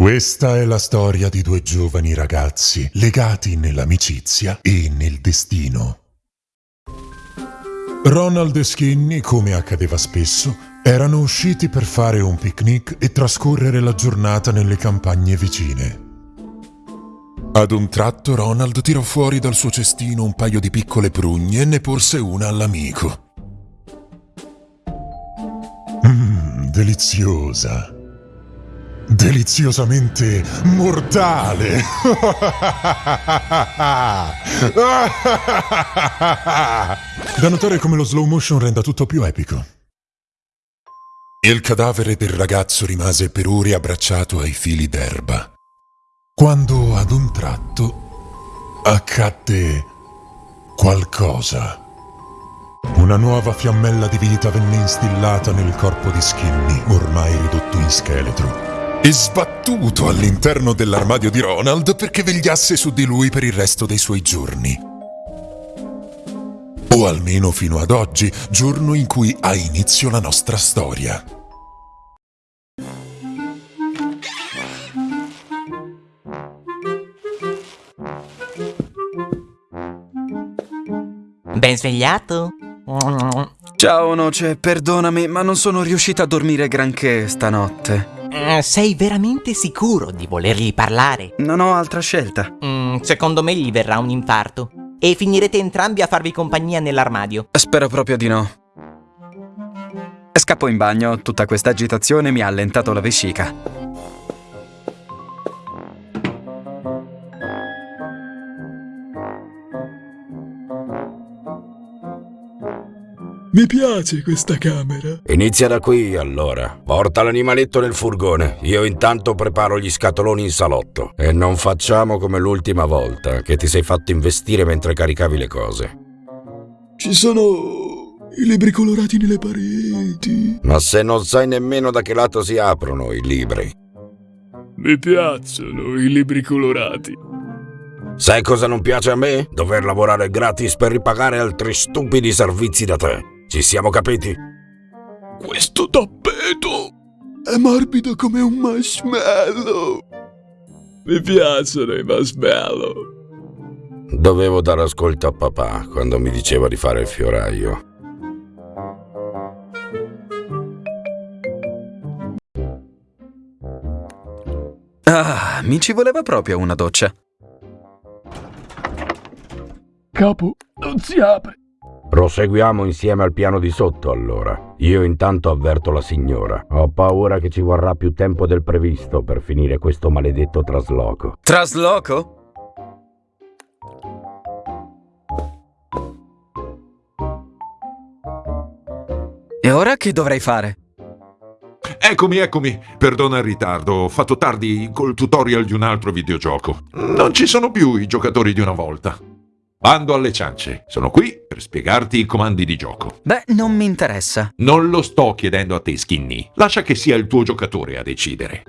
Questa è la storia di due giovani ragazzi legati nell'amicizia e nel destino. Ronald e Skinny, come accadeva spesso, erano usciti per fare un picnic e trascorrere la giornata nelle campagne vicine. Ad un tratto Ronald tirò fuori dal suo cestino un paio di piccole prugne e ne porse una all'amico. Mmm, deliziosa. Deliziosamente mortale. da notare come lo slow motion renda tutto più epico. Il cadavere del ragazzo rimase per ore abbracciato ai fili d'erba, quando ad un tratto accadde qualcosa. Una nuova fiammella di vita venne instillata nel corpo di Skinny, ormai ridotto in scheletro e sbattuto all'interno dell'armadio di Ronald perché vegliasse su di lui per il resto dei suoi giorni. O almeno fino ad oggi, giorno in cui ha inizio la nostra storia. Ben svegliato? Ciao Noce, perdonami, ma non sono riuscita a dormire granché stanotte. Eh, sei veramente sicuro di volergli parlare? Non ho altra scelta. Mm, secondo me gli verrà un infarto. E finirete entrambi a farvi compagnia nell'armadio. Spero proprio di no. Scappo in bagno, tutta questa agitazione mi ha allentato la vescica. Mi piace questa camera. Inizia da qui, allora. Porta l'animaletto nel furgone. Io intanto preparo gli scatoloni in salotto. E non facciamo come l'ultima volta, che ti sei fatto investire mentre caricavi le cose. Ci sono i libri colorati nelle pareti. Ma se non sai nemmeno da che lato si aprono i libri. Mi piacciono i libri colorati. Sai cosa non piace a me? Dover lavorare gratis per ripagare altri stupidi servizi da te. Ci siamo capiti? Questo tappeto è morbido come un marshmallow. Mi piacciono i marshmallow. Dovevo dare ascolto a papà quando mi diceva di fare il fioraio. Ah, mi ci voleva proprio una doccia. Capo, non si apre. Proseguiamo insieme al piano di sotto, allora. Io intanto avverto la signora. Ho paura che ci vorrà più tempo del previsto per finire questo maledetto trasloco. Trasloco? E ora che dovrei fare? Eccomi, eccomi. Perdona il ritardo, ho fatto tardi col tutorial di un altro videogioco. Non ci sono più i giocatori di una volta. Bando alle ciance. Sono qui per spiegarti i comandi di gioco. Beh, non mi interessa. Non lo sto chiedendo a te, Skinny. Lascia che sia il tuo giocatore a decidere.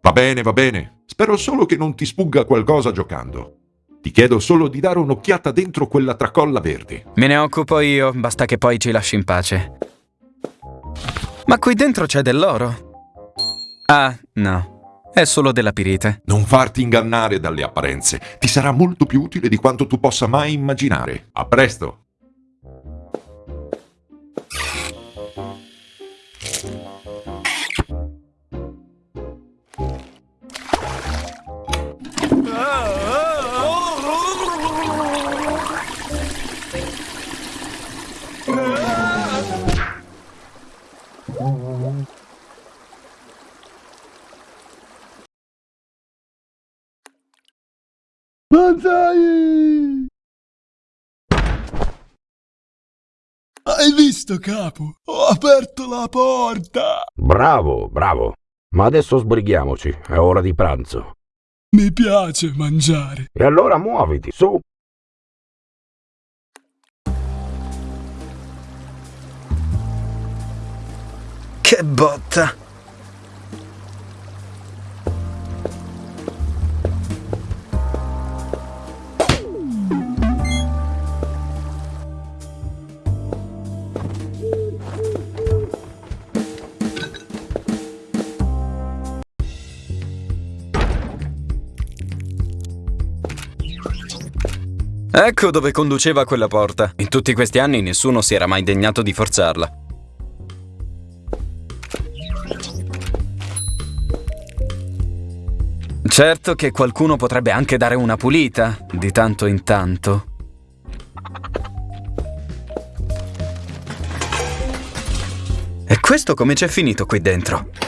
Va bene, va bene. Spero solo che non ti sfugga qualcosa giocando. Ti chiedo solo di dare un'occhiata dentro quella tracolla verde. Me ne occupo io, basta che poi ci lasci in pace. Ma qui dentro c'è dell'oro. Ah, no. È solo della pirite. Non farti ingannare dalle apparenze. Ti sarà molto più utile di quanto tu possa mai immaginare. A presto! Hai visto, capo? Ho aperto la porta! Bravo, bravo. Ma adesso sbrighiamoci, è ora di pranzo. Mi piace mangiare. E allora muoviti, su. Che botta! Ecco dove conduceva quella porta. In tutti questi anni nessuno si era mai degnato di forzarla. Certo che qualcuno potrebbe anche dare una pulita, di tanto in tanto. E questo come c'è finito qui dentro?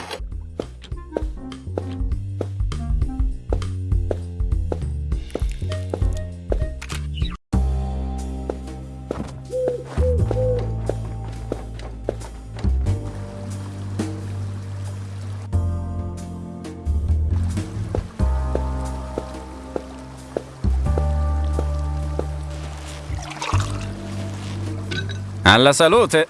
Alla salute!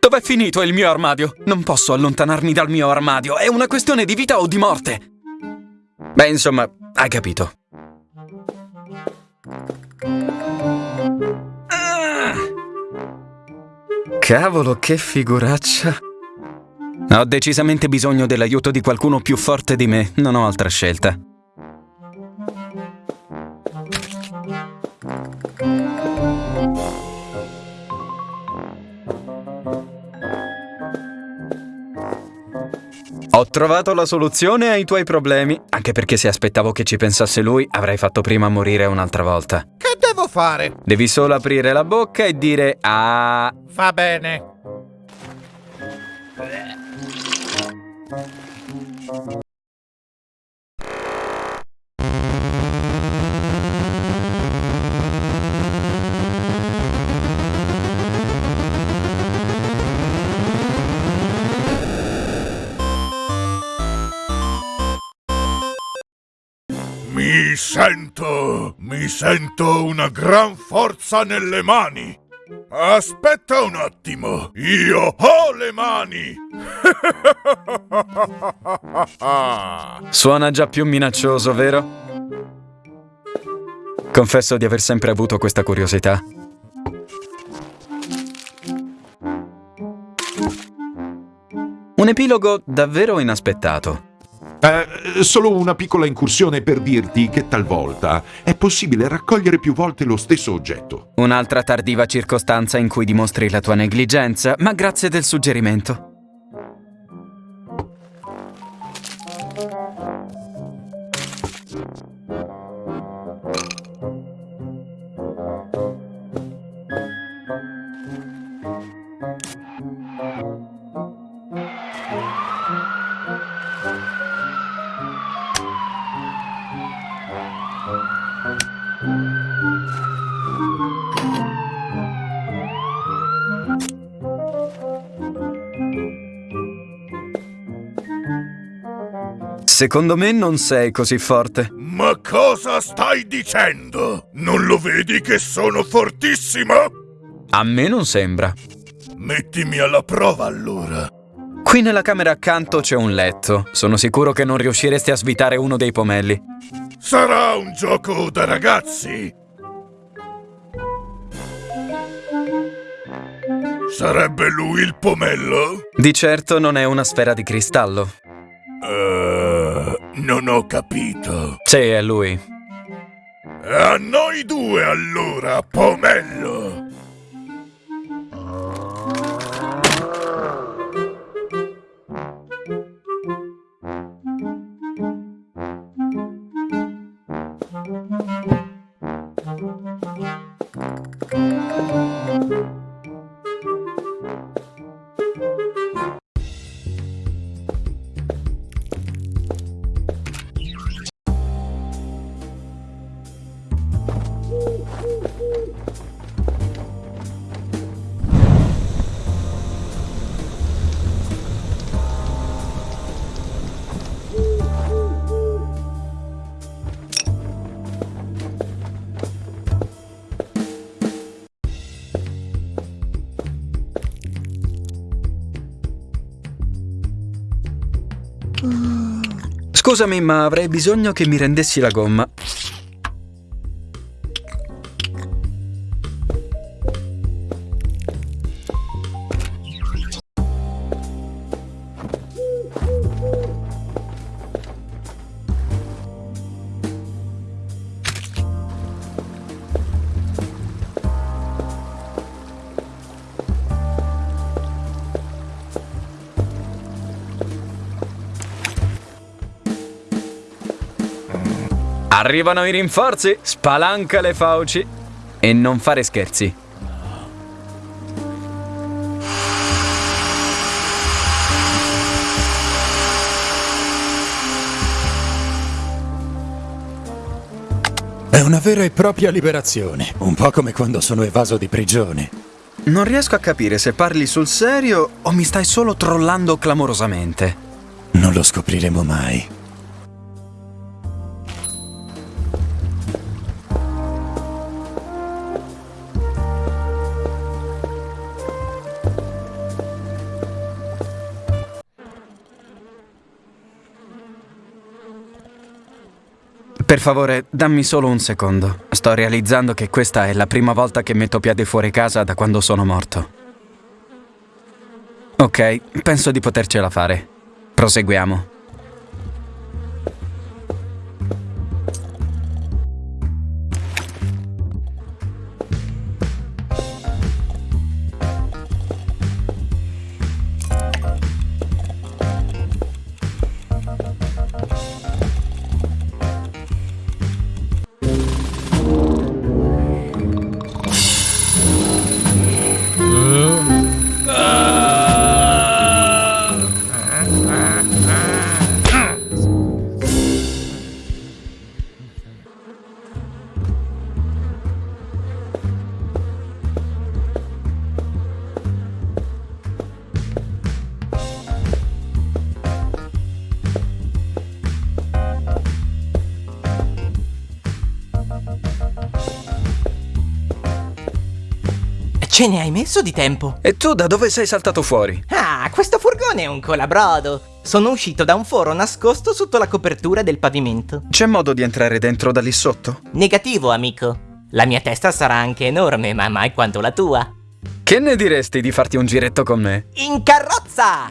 Dov'è finito il mio armadio? Non posso allontanarmi dal mio armadio, è una questione di vita o di morte. Beh, insomma, hai capito. Cavolo, che figuraccia. Ho decisamente bisogno dell'aiuto di qualcuno più forte di me, non ho altra scelta. Ho trovato la soluzione ai tuoi problemi, anche perché se aspettavo che ci pensasse lui, avrei fatto prima morire un'altra volta. Che devo fare? Devi solo aprire la bocca e dire ah. Va bene. Mi sento, mi sento una gran forza nelle mani. Aspetta un attimo, io ho le mani. Suona già più minaccioso, vero? Confesso di aver sempre avuto questa curiosità. Un epilogo davvero inaspettato. Eh, solo una piccola incursione per dirti che talvolta è possibile raccogliere più volte lo stesso oggetto. Un'altra tardiva circostanza in cui dimostri la tua negligenza, ma grazie del suggerimento. Secondo me non sei così forte. Ma cosa stai dicendo? Non lo vedi che sono fortissimo? A me non sembra. Mettimi alla prova allora. Qui nella camera accanto c'è un letto. Sono sicuro che non riusciresti a svitare uno dei pomelli. Sarà un gioco da ragazzi. Sarebbe lui il pomello? Di certo non è una sfera di cristallo. Eh, non ho capito. Sì, è lui. A noi due allora, pomello. Scusami, ma avrei bisogno che mi rendessi la gomma. Arrivano i rinforzi, spalanca le fauci e non fare scherzi. È una vera e propria liberazione, un po' come quando sono evaso di prigione. Non riesco a capire se parli sul serio o mi stai solo trollando clamorosamente. Non lo scopriremo mai. Favore, dammi solo un secondo. Sto realizzando che questa è la prima volta che metto piede fuori casa da quando sono morto. Ok, penso di potercela fare. Proseguiamo. Ce ne hai messo di tempo? E tu da dove sei saltato fuori? Ah, questo furgone è un colabrodo. Sono uscito da un foro nascosto sotto la copertura del pavimento. C'è modo di entrare dentro da lì sotto? Negativo, amico. La mia testa sarà anche enorme, ma mai quanto la tua. Che ne diresti di farti un giretto con me? In carrozza!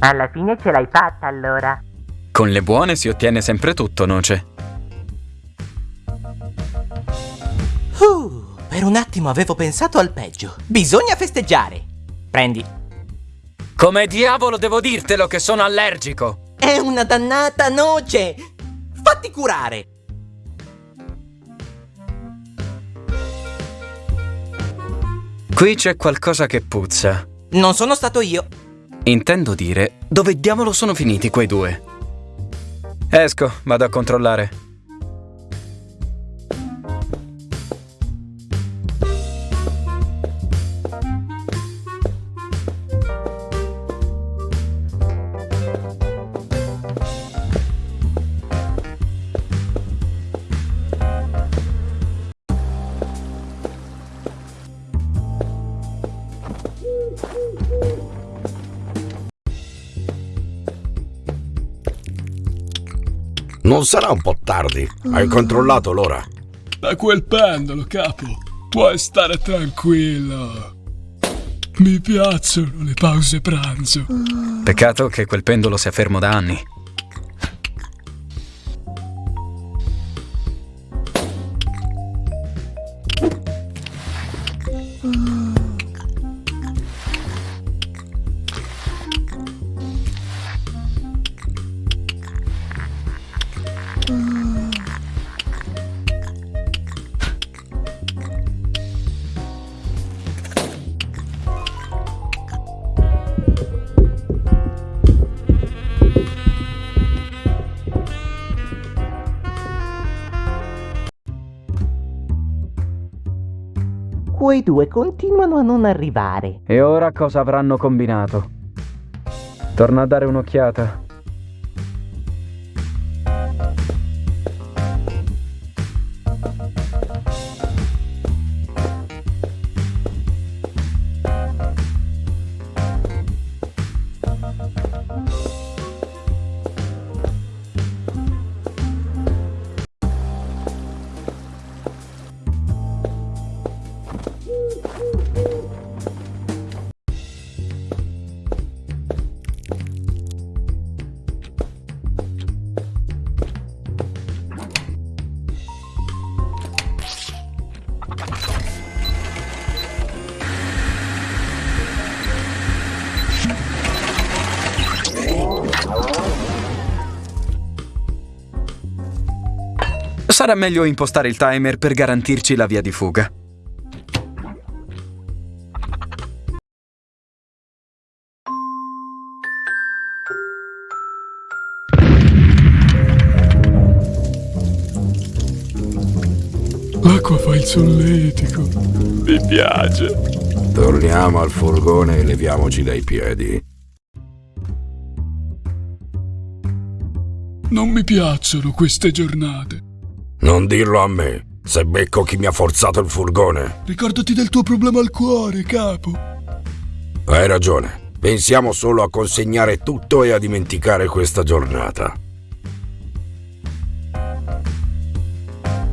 Alla fine ce l'hai fatta allora. Con le buone si ottiene sempre tutto, Noce. Uh, per un attimo avevo pensato al peggio. Bisogna festeggiare. Prendi. Come diavolo devo dirtelo che sono allergico? È una dannata noce. Fatti curare. Qui c'è qualcosa che puzza. Non sono stato io. Intendo dire, dove diavolo sono finiti quei due? Esco, vado a controllare. Non sarà un po' tardi? Hai controllato l'ora? Da quel pendolo, capo. Puoi stare tranquillo. Mi piacciono le pause pranzo. Peccato che quel pendolo sia fermo da anni. Quei due continuano a non arrivare. E ora cosa avranno combinato? Torna a dare un'occhiata. Sarà meglio impostare il timer per garantirci la via di fuga. L'acqua fa il solletico. Mi piace. Torniamo al furgone e leviamoci dai piedi. Non mi piacciono queste giornate. Non dirlo a me, se becco chi mi ha forzato il furgone. Ricordati del tuo problema al cuore, capo. Hai ragione. Pensiamo solo a consegnare tutto e a dimenticare questa giornata.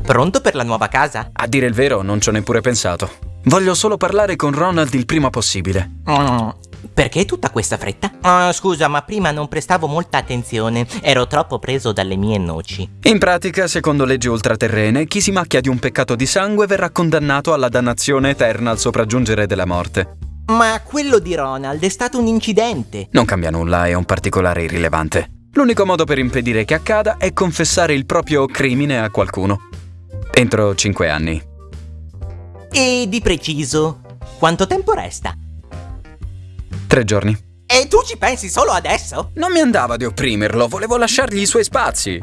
Pronto per la nuova casa? A dire il vero, non ci ho neppure pensato. Voglio solo parlare con Ronald il prima possibile. Mm, perché tutta questa fretta? Ah, scusa, ma prima non prestavo molta attenzione. Ero troppo preso dalle mie noci. In pratica, secondo leggi ultraterrene, chi si macchia di un peccato di sangue verrà condannato alla dannazione eterna al sopraggiungere della morte. Ma quello di Ronald è stato un incidente. Non cambia nulla, è un particolare irrilevante. L'unico modo per impedire che accada è confessare il proprio crimine a qualcuno. Entro cinque anni. E di preciso, quanto tempo resta? Tre giorni. E tu ci pensi solo adesso? Non mi andava di opprimerlo, volevo lasciargli i suoi spazi.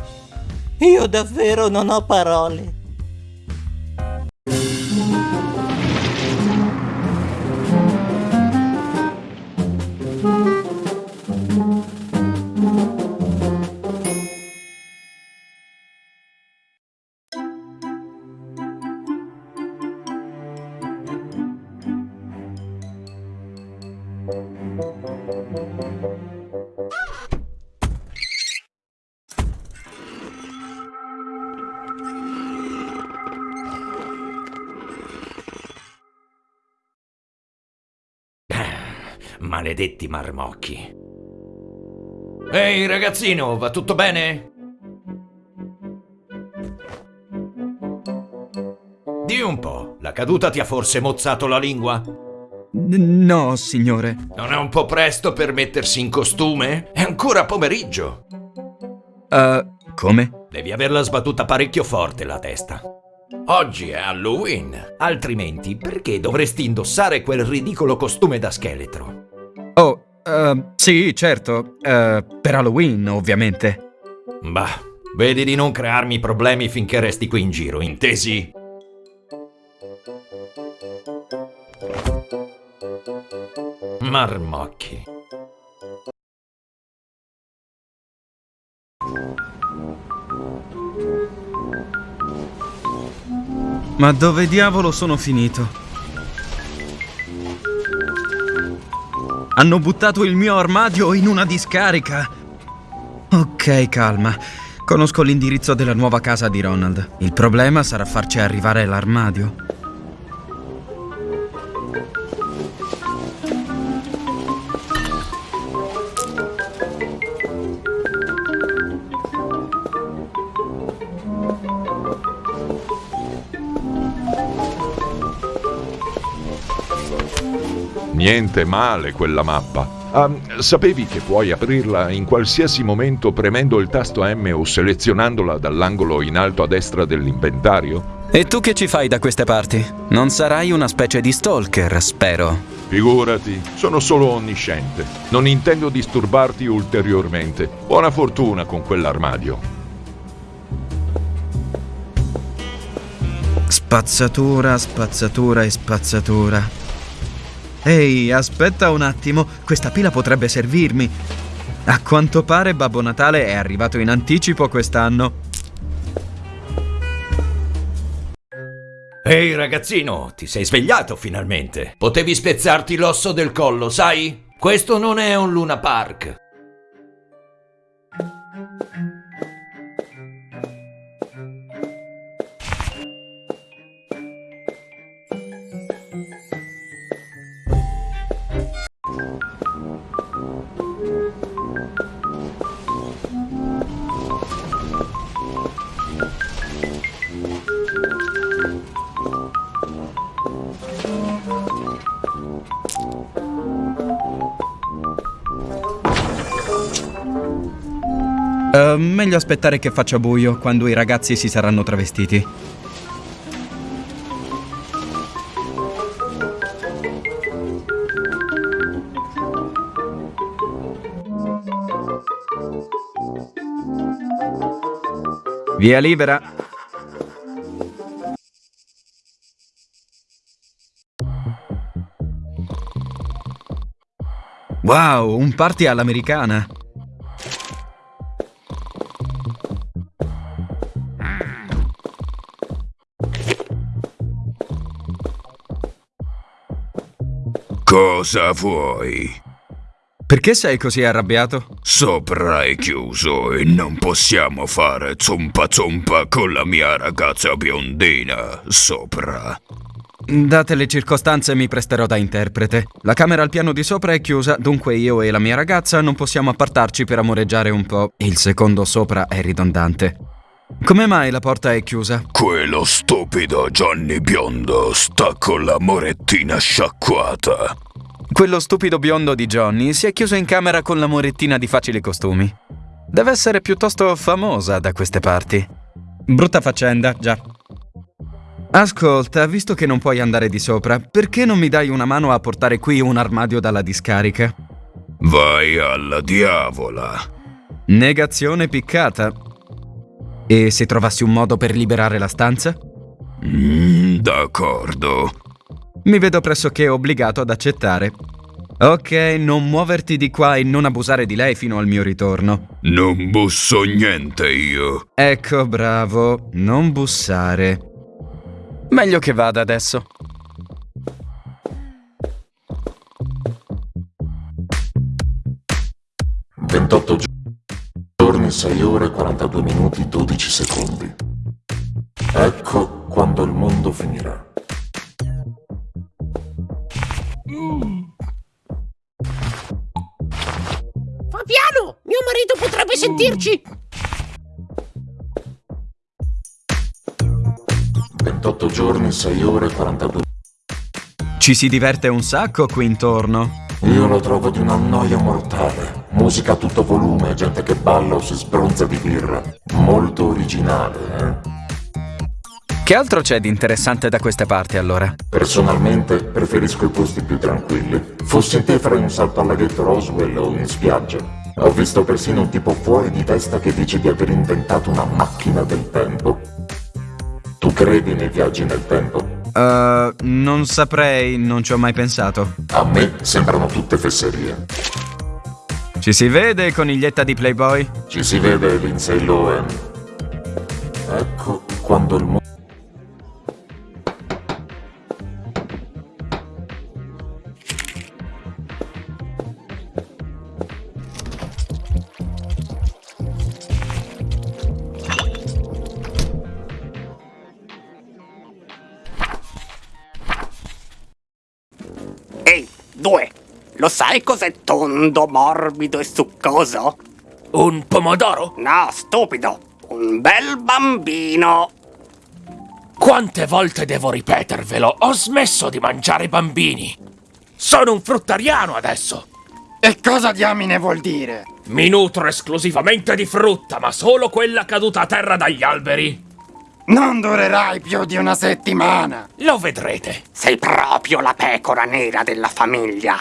Io davvero non ho parole. Maledetti marmocchi. Ehi ragazzino, va tutto bene? Di un po', la caduta ti ha forse mozzato la lingua? no, signore. Non è un po' presto per mettersi in costume? È ancora pomeriggio. Uh, come? Devi averla sbattuta parecchio forte la testa. Oggi è Halloween, altrimenti perché dovresti indossare quel ridicolo costume da scheletro? Oh, uh, sì, certo. Uh, per Halloween, ovviamente. Bah, vedi di non crearmi problemi finché resti qui in giro, intesi? Marmocchi. Ma dove diavolo sono finito? Hanno buttato il mio armadio in una discarica. Ok, calma. Conosco l'indirizzo della nuova casa di Ronald. Il problema sarà farci arrivare l'armadio. Niente male quella mappa. Ah, sapevi che puoi aprirla in qualsiasi momento premendo il tasto M o selezionandola dall'angolo in alto a destra dell'inventario? E tu che ci fai da queste parti? Non sarai una specie di stalker, spero. Figurati, sono solo onnisciente. Non intendo disturbarti ulteriormente. Buona fortuna con quell'armadio. Spazzatura, spazzatura e spazzatura. Ehi, aspetta un attimo, questa pila potrebbe servirmi. A quanto pare Babbo Natale è arrivato in anticipo quest'anno. Ehi ragazzino, ti sei svegliato finalmente. Potevi spezzarti l'osso del collo, sai? Questo non è un Luna Park. Uh, meglio aspettare che faccia buio quando i ragazzi si saranno travestiti. Via libera. Wow, un party all'americana. Cosa vuoi? Perché sei così arrabbiato? Sopra è chiuso e non possiamo fare zumpa zumpa con la mia ragazza biondina sopra. Date le circostanze mi presterò da interprete. La camera al piano di sopra è chiusa, dunque io e la mia ragazza non possiamo appartarci per amoreggiare un po'. Il secondo sopra è ridondante. Come mai la porta è chiusa? Quello stupido Johnny Biondo sta con la morettina sciacquata. Quello stupido biondo di Johnny si è chiuso in camera con la morettina di facili costumi. Deve essere piuttosto famosa da queste parti. Brutta faccenda, già. Ascolta, visto che non puoi andare di sopra, perché non mi dai una mano a portare qui un armadio dalla discarica? Vai alla diavola. Negazione piccata. E se trovassi un modo per liberare la stanza? Mm, d'accordo. Mi vedo pressoché obbligato ad accettare. Ok, non muoverti di qua e non abusare di lei fino al mio ritorno. Non busso niente io. Ecco, bravo, non bussare. Meglio che vada adesso. Ventotto giorni, 6 ore, 42 minuti, 12 secondi. Ecco quando il mondo finirà. Fabiano, mio marito potrebbe sentirci. 28 giorni, 6 ore, 42 Ci si diverte un sacco qui intorno. Io lo trovo di una noia mortale. Musica a tutto volume, gente che balla o si sbronza di birra. Molto originale, eh? Che altro c'è di interessante da queste parti allora? Personalmente preferisco i posti più tranquilli. Fossi te farei un salto al laghetto Roswell o in spiaggia. Ho visto persino un tipo fuori di testa che dice di aver inventato una macchina del tempo. Tu credi nei viaggi nel tempo? Uh, non saprei, non ci ho mai pensato. A me sembrano tutte fesserie. Ci si vede, coniglietta di Playboy? Ci si vede Lindsay Lohan. Ecco quando il mondo... sai cos'è tondo, morbido e succoso? Un pomodoro? No, stupido. Un bel bambino. Quante volte devo ripetervelo? Ho smesso di mangiare bambini. Sono un fruttariano adesso. E cosa diamine vuol dire? Mi nutro esclusivamente di frutta, ma solo quella caduta a terra dagli alberi. Non durerai più di una settimana. Lo vedrete. Sei proprio la pecora nera della famiglia.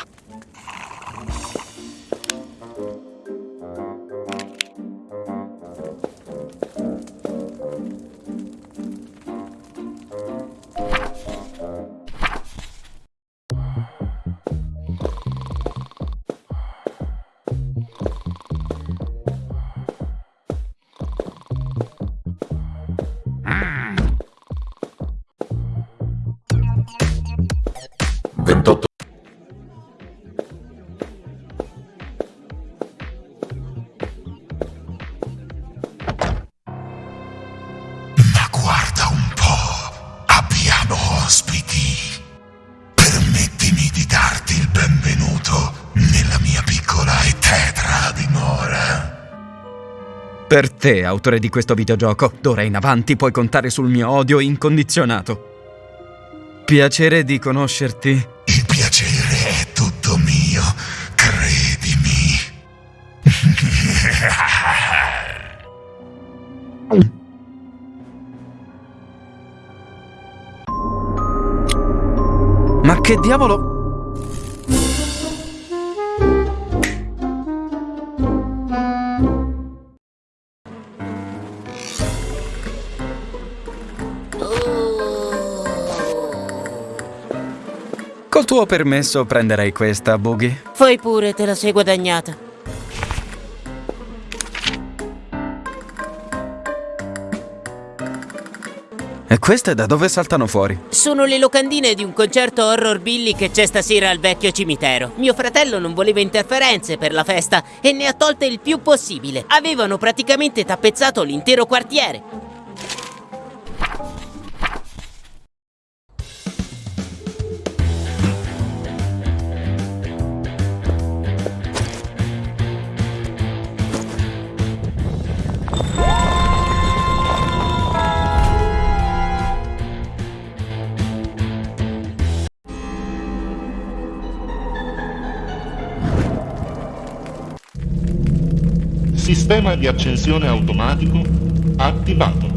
Te, autore di questo videogioco, d'ora in avanti puoi contare sul mio odio incondizionato. Piacere di conoscerti. Il piacere è tutto mio, credimi. Ma che diavolo... Col tuo permesso prenderei questa, Boogie. Fai pure, te la sei guadagnata. E queste da dove saltano fuori? Sono le locandine di un concerto horror Billy che c'è stasera al vecchio cimitero. Mio fratello non voleva interferenze per la festa e ne ha tolte il più possibile. Avevano praticamente tappezzato l'intero quartiere. Sistema di accensione automatico attivato.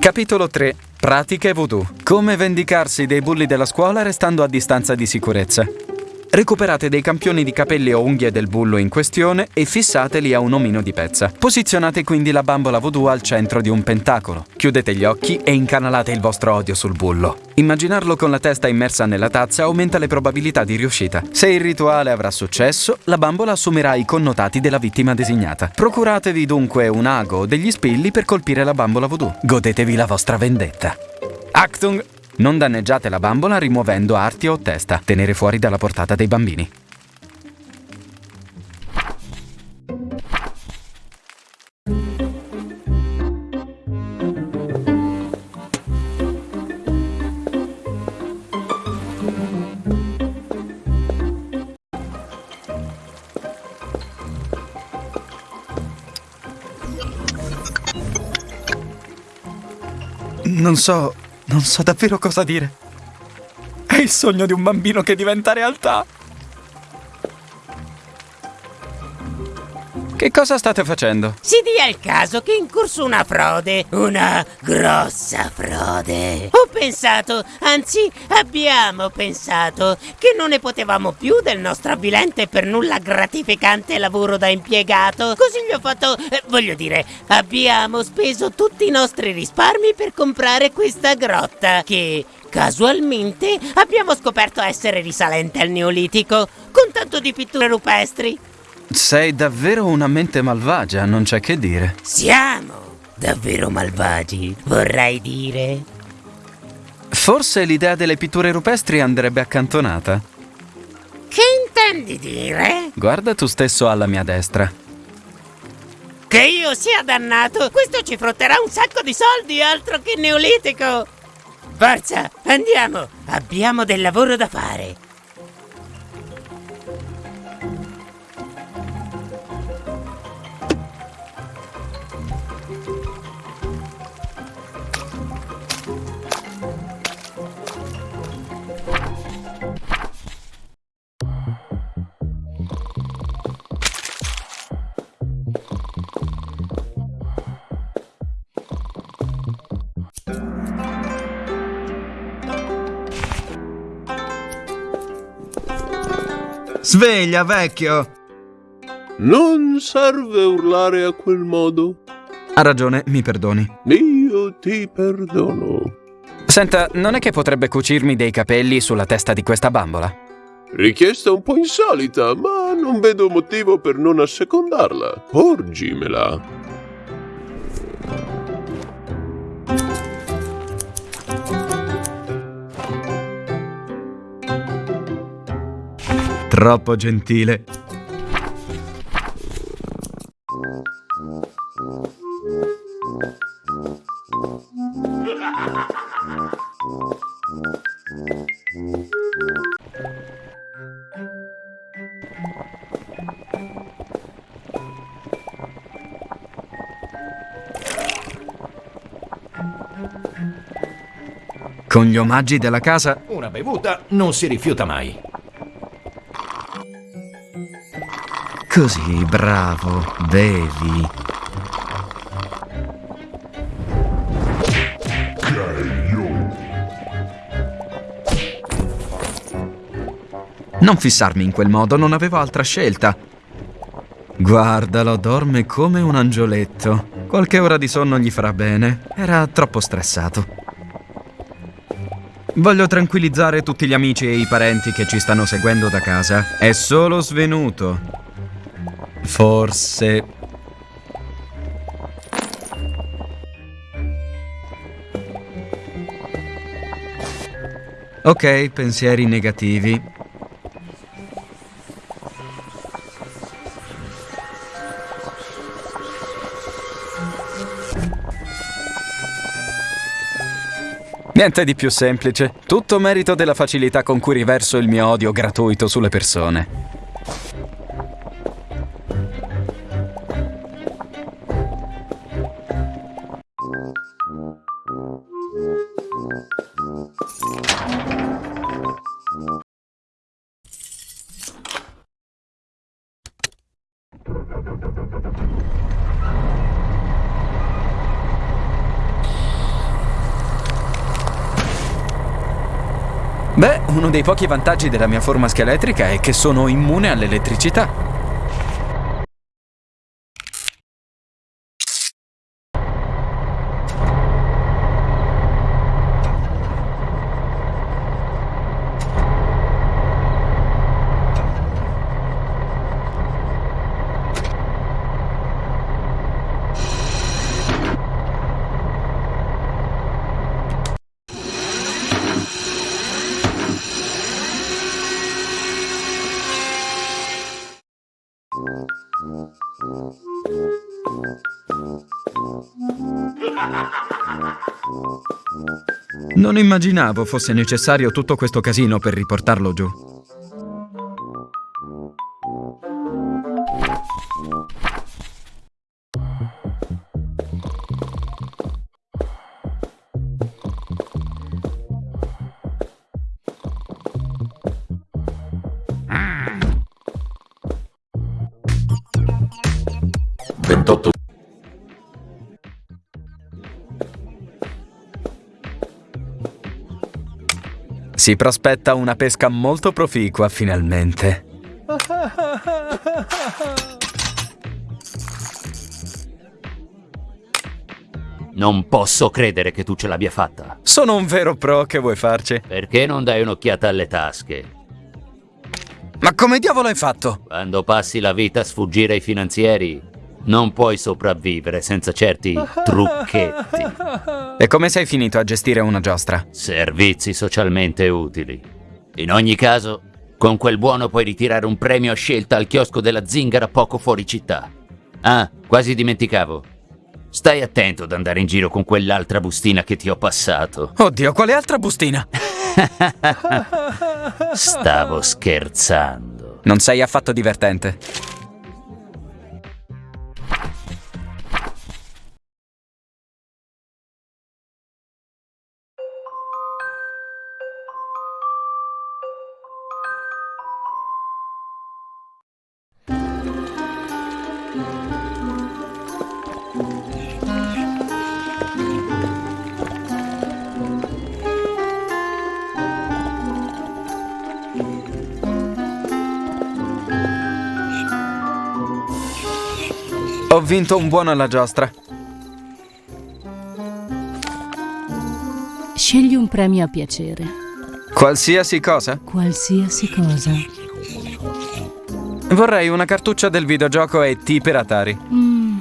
Capitolo 3. Pratiche voodoo. Come vendicarsi dei bulli della scuola restando a distanza di sicurezza. Recuperate dei campioni di capelli o unghie del bullo in questione e fissateli a un omino di pezza. Posizionate quindi la bambola voodoo al centro di un pentacolo. Chiudete gli occhi e incanalate il vostro odio sul bullo. Immaginarlo con la testa immersa nella tazza aumenta le probabilità di riuscita. Se il rituale avrà successo, la bambola assumerà i connotati della vittima designata. Procuratevi dunque un ago o degli spilli per colpire la bambola voodoo. Godetevi la vostra vendetta. Actung! Non danneggiate la bambola rimuovendo arti o testa. Tenere fuori dalla portata dei bambini. Non so, non so davvero cosa dire. È il sogno di un bambino che diventa realtà. Che cosa state facendo? Si dia il caso che è in corso una frode, una grossa frode. Ho pensato, anzi abbiamo pensato, che non ne potevamo più del nostro avvilente e per nulla gratificante lavoro da impiegato. Così gli ho fatto, eh, voglio dire, abbiamo speso tutti i nostri risparmi per comprare questa grotta che... Casualmente abbiamo scoperto essere risalente al Neolitico, con tanto di pitture rupestri. Sei davvero una mente malvagia, non c'è che dire. Siamo davvero malvagi, vorrei dire. Forse l'idea delle pitture rupestri andrebbe accantonata. Che intendi dire? Guarda tu stesso alla mia destra. Che io sia dannato! Questo ci frotterà un sacco di soldi, altro che neolitico! Forza, andiamo! Abbiamo del lavoro da fare! Sveglia, vecchio! Non serve urlare a quel modo. Ha ragione, mi perdoni. Io ti perdono. Senta, non è che potrebbe cucirmi dei capelli sulla testa di questa bambola? Richiesta un po' insolita, ma non vedo motivo per non assecondarla. Porgimela. Troppo gentile. Con gli omaggi della casa Una bevuta non si rifiuta mai. Così, bravo, bevi. Non fissarmi in quel modo, non avevo altra scelta. Guardalo, dorme come un angioletto. Qualche ora di sonno gli farà bene. Era troppo stressato. Voglio tranquillizzare tutti gli amici e i parenti che ci stanno seguendo da casa. È solo svenuto. Forse... Ok, pensieri negativi. Niente di più semplice. Tutto merito della facilità con cui riverso il mio odio gratuito sulle persone. Dei pochi vantaggi della mia forma scheletrica è che sono immune all'elettricità. Non immaginavo fosse necessario tutto questo casino per riportarlo giù. Si prospetta una pesca molto proficua finalmente. Non posso credere che tu ce l'abbia fatta. Sono un vero pro, che vuoi farci? Perché non dai un'occhiata alle tasche? Ma come diavolo hai fatto? Quando passi la vita a sfuggire ai finanzieri, Non puoi sopravvivere senza certi trucchetti. E come sei finito a gestire una giostra? Servizi socialmente utili. In ogni caso, con quel buono puoi ritirare un premio a scelta al chiosco della zingara poco fuori città. Ah, quasi dimenticavo. Stai attento ad andare in giro con quell'altra bustina che ti ho passato. Oddio, quale altra bustina? Stavo scherzando. Non sei affatto divertente. Ho vinto un buono alla giostra. Scegli un premio a piacere. Qualsiasi cosa? Qualsiasi cosa. Vorrei una cartuccia del videogioco e per Atari. Mm,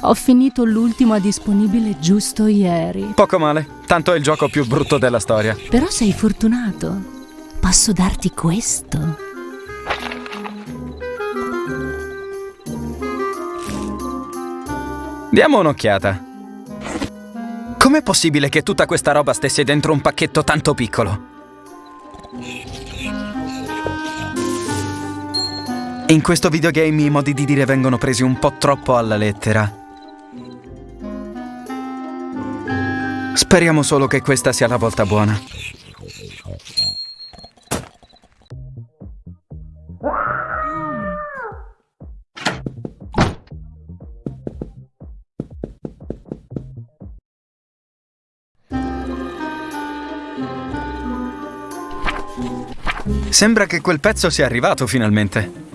ho finito l'ultima disponibile giusto ieri. Poco male, tanto è il gioco più brutto della storia. Però sei fortunato. Posso darti questo. Diamo un'occhiata. Com'è possibile che tutta questa roba stesse dentro un pacchetto tanto piccolo? In questo videogame i modi di dire vengono presi un po' troppo alla lettera. Speriamo solo che questa sia la volta buona. Sembra che quel pezzo sia arrivato finalmente.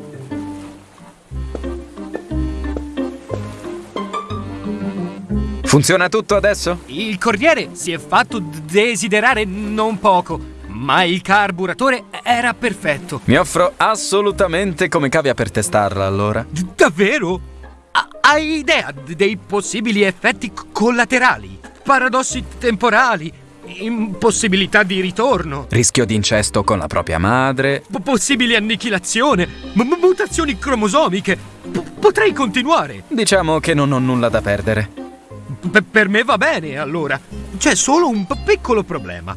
Funziona tutto adesso? Il corriere si è fatto desiderare non poco, ma il carburatore era perfetto. Mi offro assolutamente come cavia per testarla allora. D davvero? Ha hai idea dei possibili effetti collaterali? Paradossi temporali? Impossibilità di ritorno. Rischio di incesto con la propria madre. P possibile annichilazione. M mutazioni cromosomiche. P potrei continuare. Diciamo che non ho nulla da perdere. P per me va bene, allora. C'è solo un piccolo problema.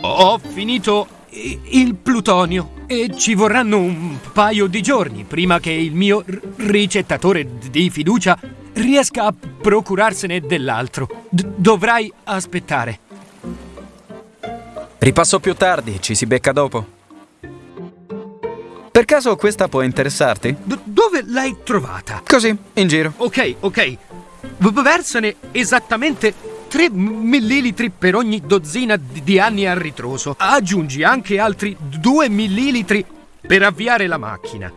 Ho finito il plutonio e ci vorranno un paio di giorni prima che il mio ricettatore di fiducia riesca a procurarsene dell'altro. D dovrai aspettare. Ripasso più tardi, ci si becca dopo. Per caso questa può interessarti? D dove l'hai trovata? Così, in giro. Ok, ok. V versane esattamente 3 millilitri per ogni dozzina di anni a ritroso. Aggiungi anche altri 2 millilitri per avviare la macchina.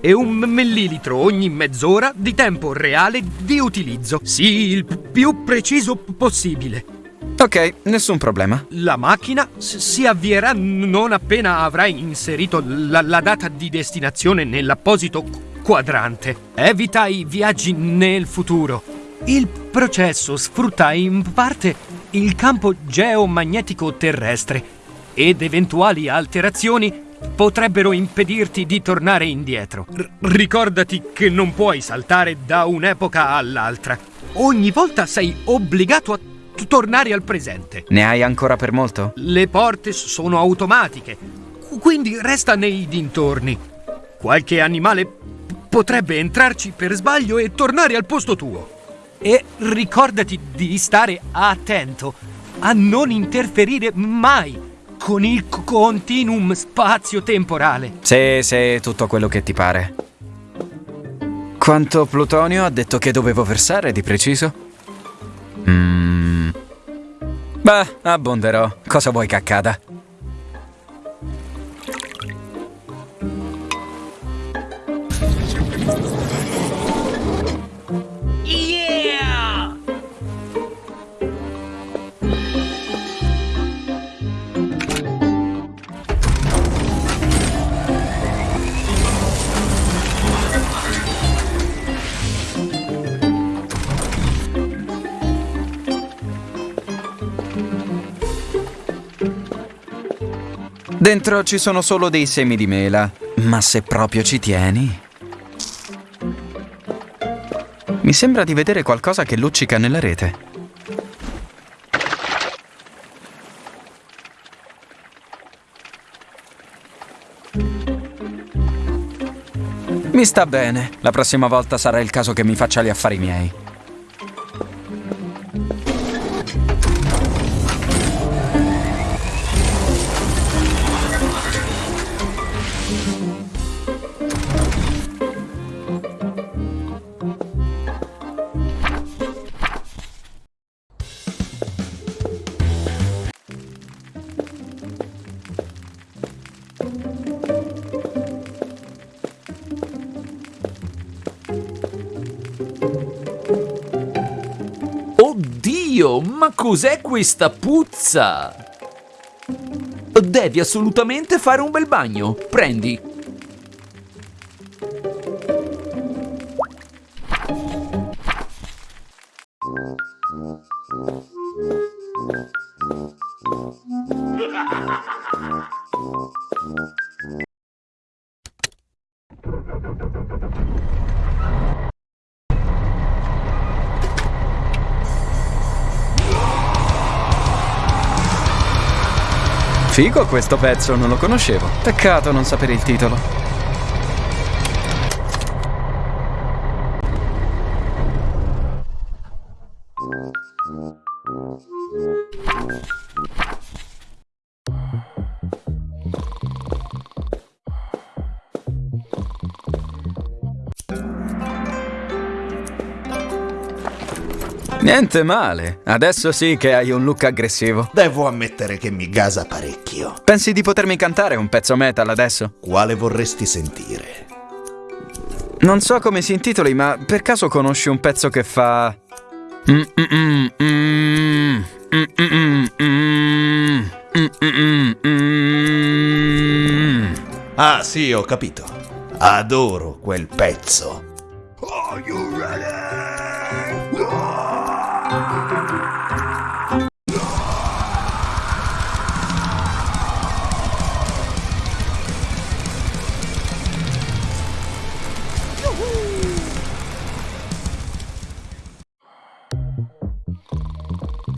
E un millilitro ogni mezz'ora di tempo reale di utilizzo. Sì, il più preciso possibile. Ok, nessun problema. La macchina si avvierà non appena avrai inserito la, la data di destinazione nell'apposito quadrante. Evita i viaggi nel futuro. Il processo sfrutta in parte il campo geomagnetico terrestre ed eventuali alterazioni potrebbero impedirti di tornare indietro. R ricordati che non puoi saltare da un'epoca all'altra. Ogni volta sei obbligato a tornare al presente. Ne hai ancora per molto? Le porte sono automatiche, quindi resta nei dintorni. Qualche animale potrebbe entrarci per sbaglio e tornare al posto tuo. E ricordati di stare attento a non interferire mai con il continuum spazio-temporale. Sì, sì, tutto quello che ti pare. Quanto plutonio ha detto che dovevo versare di preciso? Mmm... Beh, abbonderò. Cosa vuoi che accada? Dentro ci sono solo dei semi di mela, ma se proprio ci tieni... Mi sembra di vedere qualcosa che luccica nella rete. Mi sta bene. La prossima volta sarà il caso che mi faccia gli affari miei. Cos'è questa puzza? Devi assolutamente fare un bel bagno. Prendi. Figo questo pezzo, non lo conoscevo. Peccato non sapere il titolo. Niente male, adesso sì che hai un look aggressivo. Devo ammettere che mi gasa parecchio. Pensi di potermi cantare un pezzo metal adesso? Quale vorresti sentire? Non so come si intitoli, ma per caso conosci un pezzo che fa... Ah sì, ho capito. Adoro quel pezzo. Are you ready?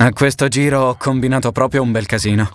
A questo giro ho combinato proprio un bel casino.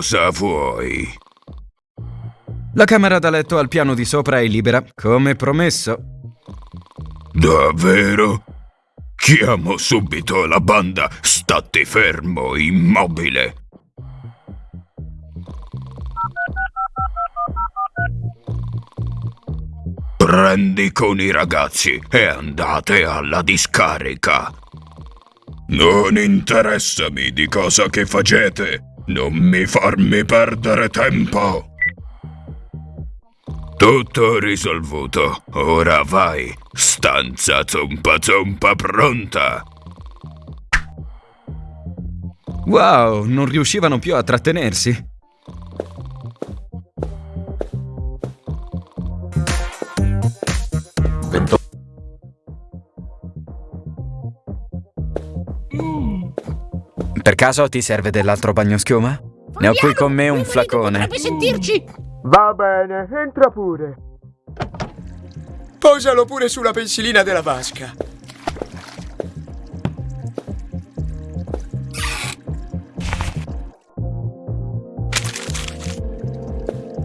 Cosa vuoi? La camera da letto al piano di sopra è libera, come promesso. Davvero? Chiamo subito la banda. State fermo, immobile. Prendi con i ragazzi e andate alla discarica. Non interessami di cosa che facete. Non mi farmi perdere tempo. Tutto risolvuto. Ora vai. Stanza zompa zompa pronta. Wow, non riuscivano più a trattenersi. Per caso ti serve dell'altro bagnoschiuma? Ne ho qui con me un flacone. Potrebbe sentirci! Va bene, entra pure. Posalo pure sulla pensilina della vasca.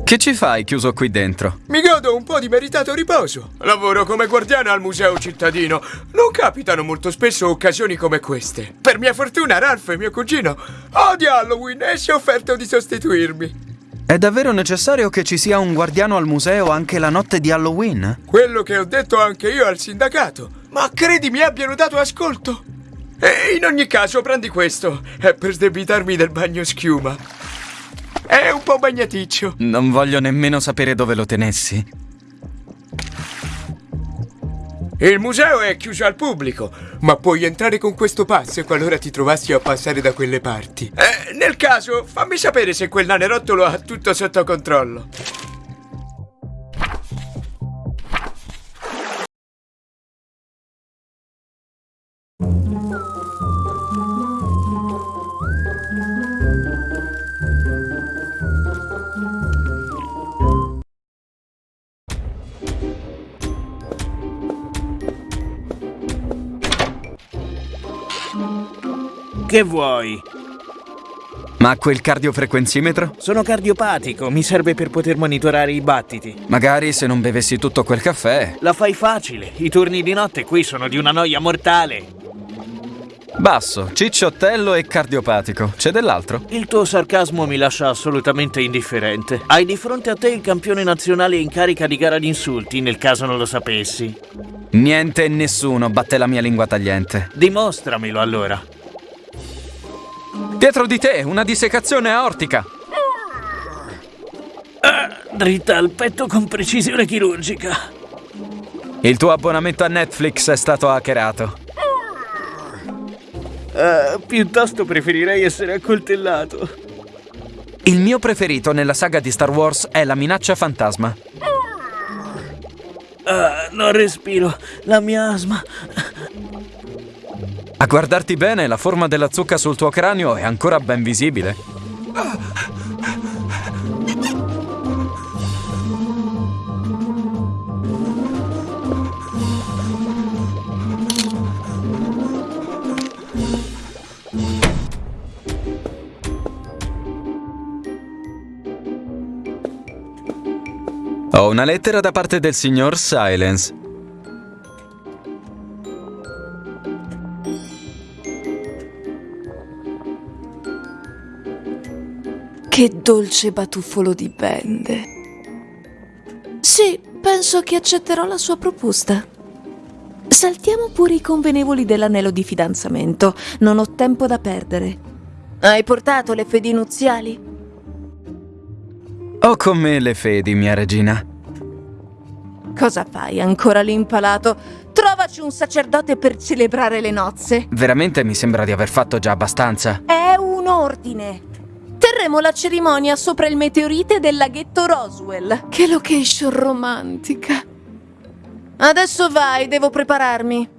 Che ci fai chiuso qui dentro? Mi godo un po' di meritato riposo. Lavoro come guardiano al museo cittadino. Non capitano molto spesso occasioni come queste. Per mia fortuna, Ralph, mio cugino, odia Halloween e si è offerto di sostituirmi. È davvero necessario che ci sia un guardiano al museo anche la notte di Halloween? Quello che ho detto anche io al sindacato. Ma credi mi abbiano dato ascolto? E in ogni caso prendi questo. È per sdebitarmi del bagno schiuma. È un po' bagnaticcio. Non voglio nemmeno sapere dove lo tenessi. Il museo è chiuso al pubblico, ma puoi entrare con questo pass qualora ti trovassi a passare da quelle parti. Eh, nel caso, fammi sapere se quel nanerottolo ha tutto sotto controllo. Che vuoi? Ma quel cardiofrequenzimetro? Sono cardiopatico, mi serve per poter monitorare i battiti. Magari se non bevessi tutto quel caffè. La fai facile, i turni di notte qui sono di una noia mortale. Basso, cicciottello e cardiopatico. C'è dell'altro? Il tuo sarcasmo mi lascia assolutamente indifferente. Hai di fronte a te il campione nazionale in carica di gara di insulti, nel caso non lo sapessi. Niente e nessuno batte la mia lingua tagliente. Dimostramelo allora. Dietro di te, una dissecazione aortica. Ah, dritta al petto con precisione chirurgica. Il tuo abbonamento a Netflix è stato hackerato. Uh, piuttosto preferirei essere accoltellato. Il mio preferito nella saga di Star Wars è la minaccia fantasma. Uh, non respiro, la mia asma. A guardarti bene, la forma della zucca sul tuo cranio è ancora ben visibile. Ho una lettera da parte del signor Silence. Che dolce batuffolo di bende. Sì, penso che accetterò la sua proposta. Saltiamo pure i convenevoli dell'anello di fidanzamento. Non ho tempo da perdere. Hai portato le fedi nuziali? Ho con me le fedi, mia regina. Cosa fai ancora lì impalato? Trovaci un sacerdote per celebrare le nozze. Veramente mi sembra di aver fatto già abbastanza. È un ordine. Terremo la cerimonia sopra il meteorite del laghetto Roswell. Che location romantica. Adesso vai, devo prepararmi.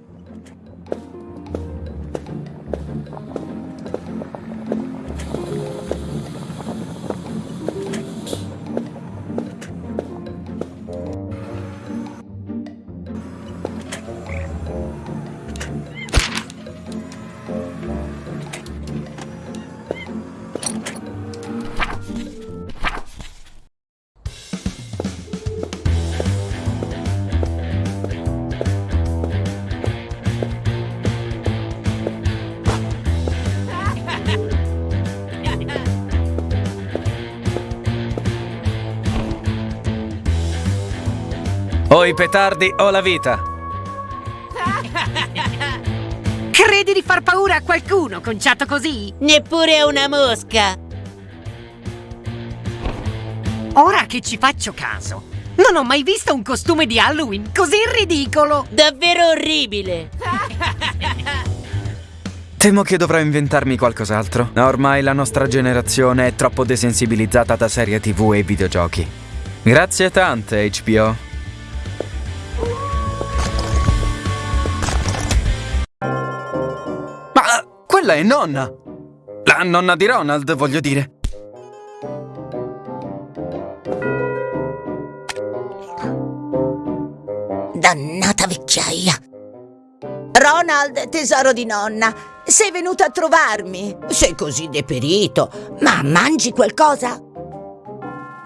Petardi o la vita. Credi di far paura a qualcuno conciato così? Neppure a una mosca. Ora che ci faccio caso, non ho mai visto un costume di Halloween così ridicolo. Davvero orribile. Temo che dovrò inventarmi qualcos'altro. Ormai la nostra generazione è troppo desensibilizzata da serie tv e videogiochi. Grazie tante, HBO. Quella è nonna! La nonna di Ronald, voglio dire. Dannata vecchiaia. Ronald, tesoro di nonna, sei venuto a trovarmi. Sei così deperito. Ma mangi qualcosa?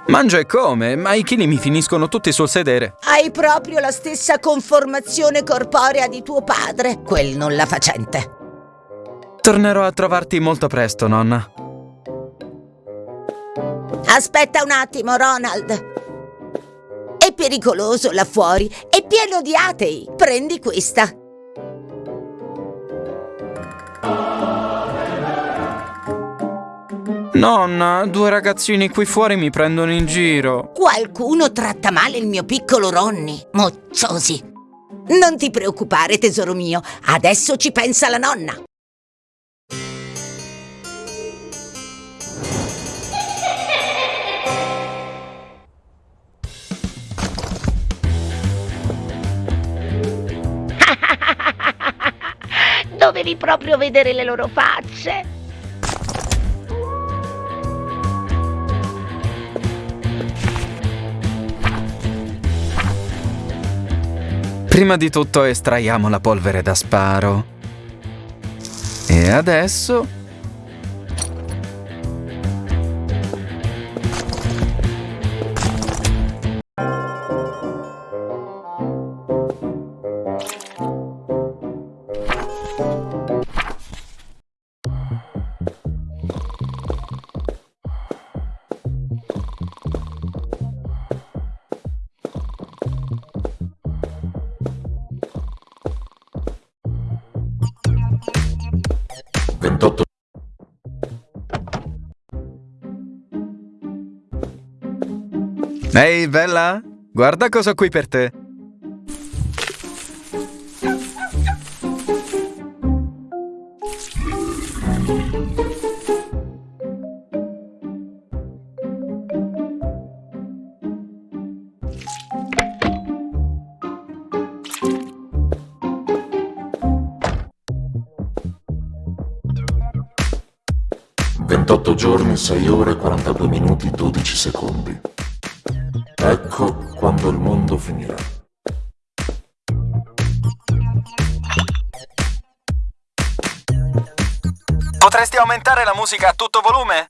Mangio e come, ma i chili mi finiscono tutti sul sedere. Hai proprio la stessa conformazione corporea di tuo padre, quel nulla facente. Tornerò a trovarti molto presto, nonna. Aspetta un attimo, Ronald. È pericoloso là fuori, è pieno di atei. Prendi questa. Nonna, due ragazzini qui fuori mi prendono in giro. Qualcuno tratta male il mio piccolo Ronny. Mocciosi. Non ti preoccupare, tesoro mio. Adesso ci pensa la nonna. Dovevi proprio vedere le loro facce. Prima di tutto estraiamo la polvere da sparo. E adesso... Ehi, bella? Guarda cosa ho qui per te. Ventotto giorni, 6 ore, 42 minuti, 12 secondi. Ecco quando il mondo finirà. Potresti aumentare la musica a tutto volume?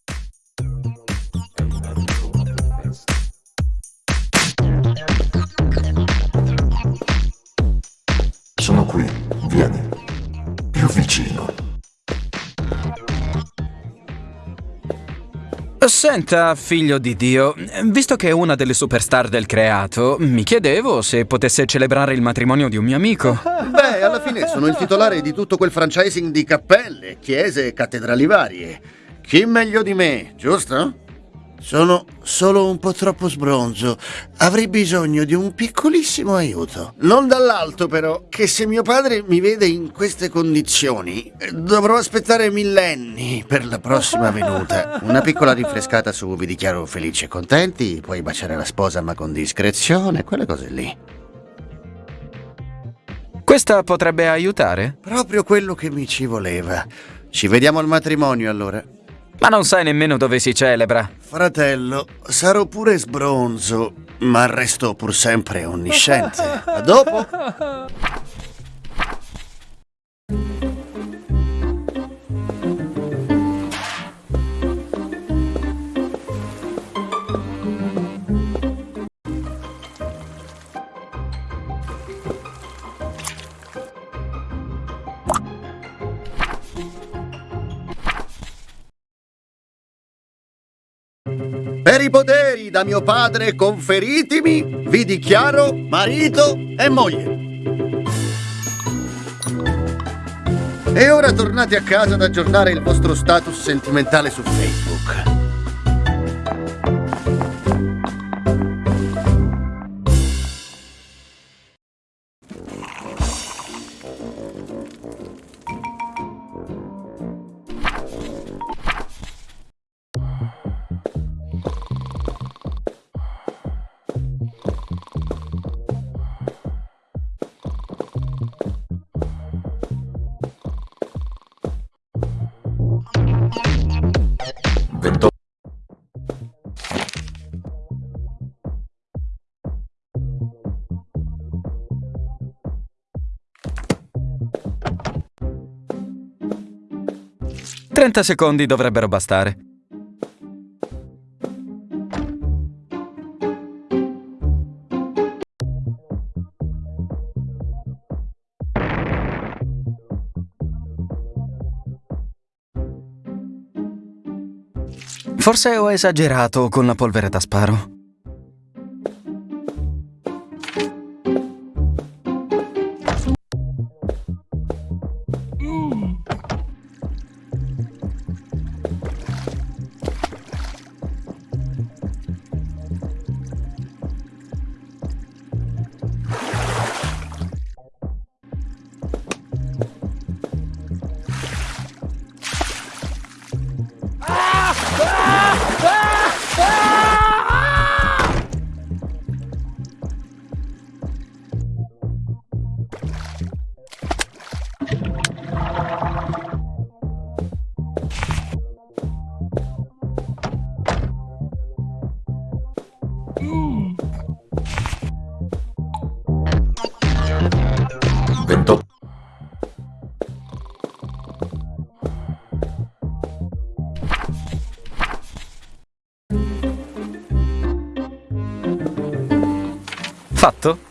Senta, figlio di Dio, visto che è una delle superstar del creato, mi chiedevo se potesse celebrare il matrimonio di un mio amico. Beh, alla fine sono il titolare di tutto quel franchising di cappelle, chiese e cattedrali varie. Chi meglio di me, giusto? Sono solo un po' troppo sbronzo. Avrei bisogno di un piccolissimo aiuto. Non dall'alto, però, che se mio padre mi vede in queste condizioni, dovrò aspettare millenni per la prossima venuta. Una piccola rinfrescata su vi dichiaro felici e contenti, puoi baciare la sposa ma con discrezione, quelle cose lì. Questa potrebbe aiutare? Proprio quello che mi ci voleva. Ci vediamo al matrimonio allora. Ma non sai nemmeno dove si celebra. Fratello, sarò pure sbronzo, ma resto pur sempre onnisciente. A dopo. Per i poteri da mio padre conferitimi, vi dichiaro marito e moglie. E ora tornate a casa ad aggiornare il vostro status sentimentale su Facebook. 30 secondi dovrebbero bastare. Forse ho esagerato con la polvere da sparo. Fatto?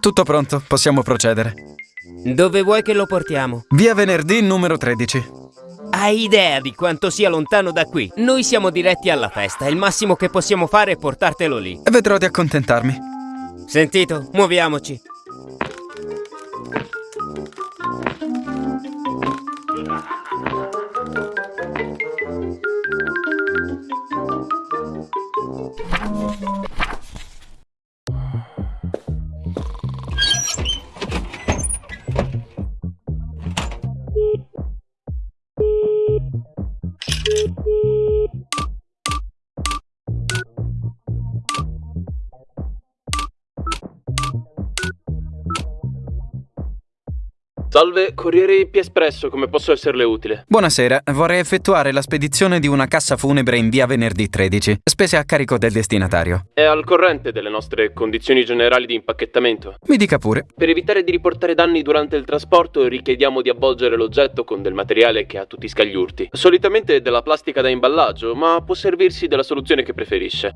Tutto pronto, possiamo procedere. Dove vuoi che lo portiamo? Via venerdì numero 13. Hai idea di quanto sia lontano da qui? Noi siamo diretti alla festa il massimo che possiamo fare è portartelo lì. Vedrò di accontentarmi. Sentito? Muoviamoci. Salve, Corriere IP Espresso, come posso esserle utile? Buonasera, vorrei effettuare la spedizione di una cassa funebre in via venerdì 13. Spese a carico del destinatario. È al corrente delle nostre condizioni generali di impacchettamento. Mi dica pure. Per evitare di riportare danni durante il trasporto, richiediamo di avvolgere l'oggetto con del materiale che ha tutti i scagliurti. Solitamente della plastica da imballaggio, ma può servirsi della soluzione che preferisce.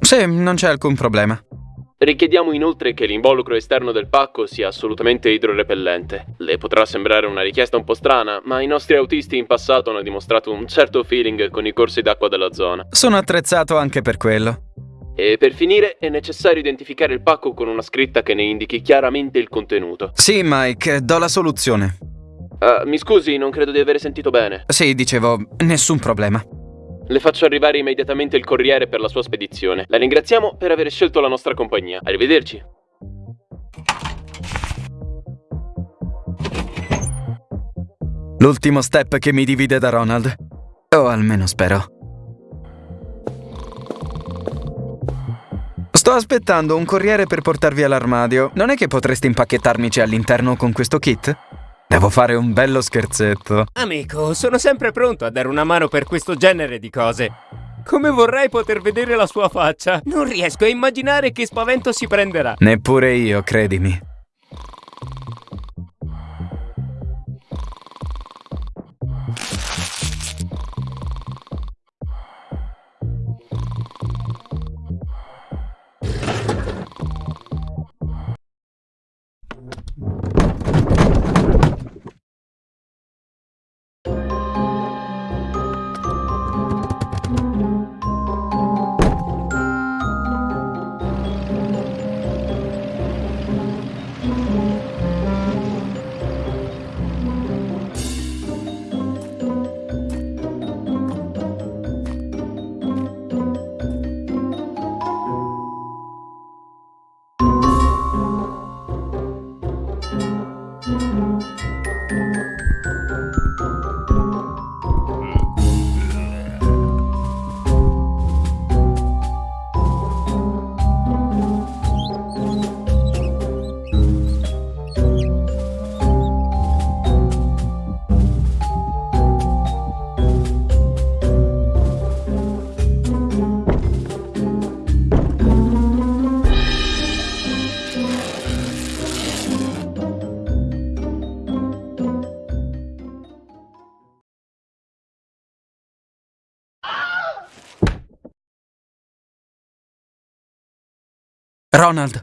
Sì, non c'è alcun problema. Richiediamo inoltre che l'involucro esterno del pacco sia assolutamente idrorepellente. Le potrà sembrare una richiesta un po' strana, ma i nostri autisti in passato hanno dimostrato un certo feeling con i corsi d'acqua della zona. Sono attrezzato anche per quello. E per finire è necessario identificare il pacco con una scritta che ne indichi chiaramente il contenuto. Sì, Mike, do la soluzione. Uh, mi scusi, non credo di aver sentito bene. Sì, dicevo, nessun problema. Le faccio arrivare immediatamente il corriere per la sua spedizione. La ringraziamo per aver scelto la nostra compagnia. Arrivederci. L'ultimo step che mi divide da Ronald. O almeno spero. Sto aspettando un corriere per portarvi all'armadio. Non è che potresti impacchettarmici all'interno con questo kit? Devo fare un bello scherzetto. Amico, sono sempre pronto a dare una mano per questo genere di cose. Come vorrei poter vedere la sua faccia. Non riesco a immaginare che spavento si prenderà. Neppure io, credimi. Ronald!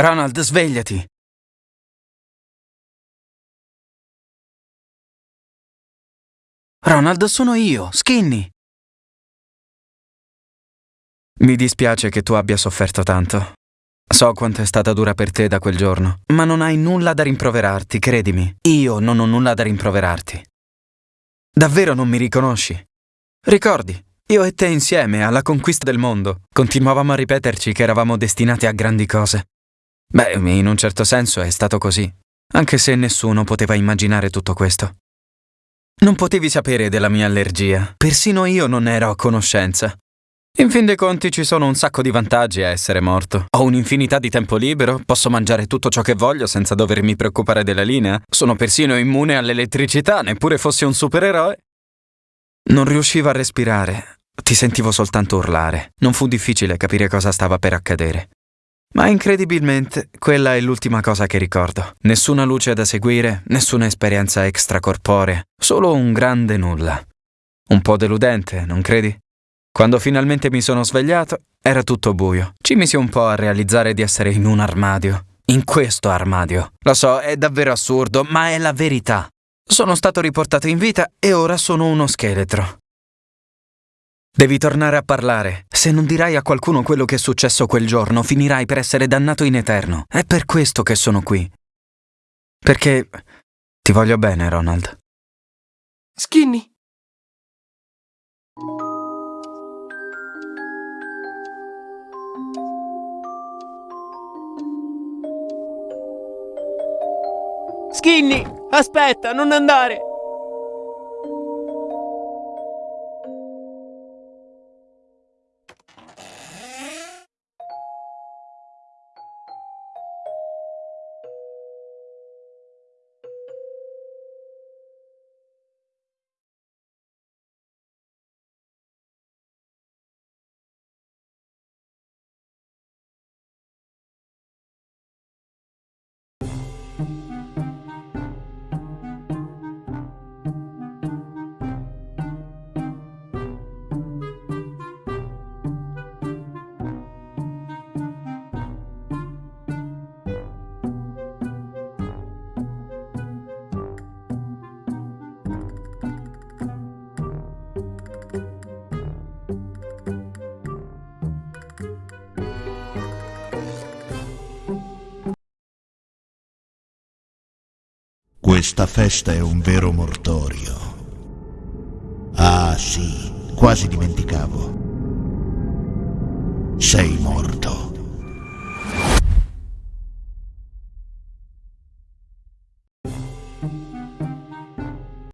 Ronald, svegliati! Ronald, sono io, Skinny! Mi dispiace che tu abbia sofferto tanto. So quanto è stata dura per te da quel giorno, ma non hai nulla da rimproverarti, credimi. Io non ho nulla da rimproverarti. Davvero non mi riconosci? Ricordi, io e te insieme alla conquista del mondo, continuavamo a ripeterci che eravamo destinati a grandi cose. Beh, in un certo senso è stato così, anche se nessuno poteva immaginare tutto questo. Non potevi sapere della mia allergia, persino io non ero a conoscenza. In fin dei conti ci sono un sacco di vantaggi a essere morto. Ho un'infinità di tempo libero, posso mangiare tutto ciò che voglio senza dovermi preoccupare della linea, sono persino immune all'elettricità, neppure fossi un supereroe. Non riuscivo a respirare, ti sentivo soltanto urlare. Non fu difficile capire cosa stava per accadere. Ma incredibilmente quella è l'ultima cosa che ricordo. Nessuna luce da seguire, nessuna esperienza extracorporea, solo un grande nulla. Un po' deludente, non credi? Quando finalmente mi sono svegliato, era tutto buio. Ci misi un po' a realizzare di essere in un armadio. In questo armadio. Lo so, è davvero assurdo, ma è la verità. Sono stato riportato in vita e ora sono uno scheletro. Devi tornare a parlare. Se non dirai a qualcuno quello che è successo quel giorno, finirai per essere dannato in eterno. È per questo che sono qui. Perché ti voglio bene, Ronald. Skinny. Skinny, aspetta, non andare! Questa festa è un vero mortorio. Ah sì, quasi dimenticavo. Sei morto.